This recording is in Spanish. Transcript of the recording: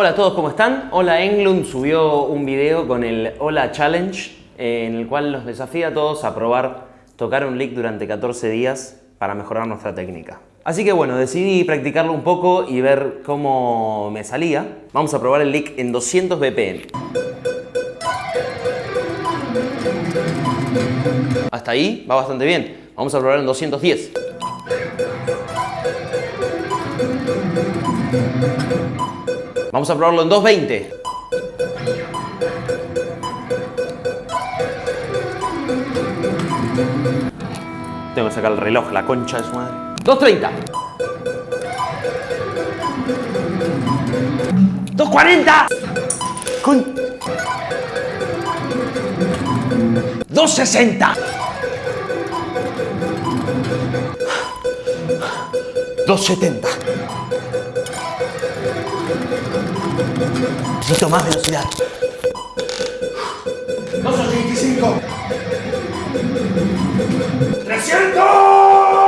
Hola a todos, ¿cómo están? Hola Englund subió un video con el Hola Challenge en el cual nos desafía a todos a probar tocar un lick durante 14 días para mejorar nuestra técnica. Así que bueno, decidí practicarlo un poco y ver cómo me salía. Vamos a probar el lick en 200 BPM. Hasta ahí va bastante bien. Vamos a probar en 210. Vamos a probarlo en 220. Tengo que sacar el reloj, la concha de su madre. 230. 240. Con... 260. 270. Necesito más velocidad. 285. 300.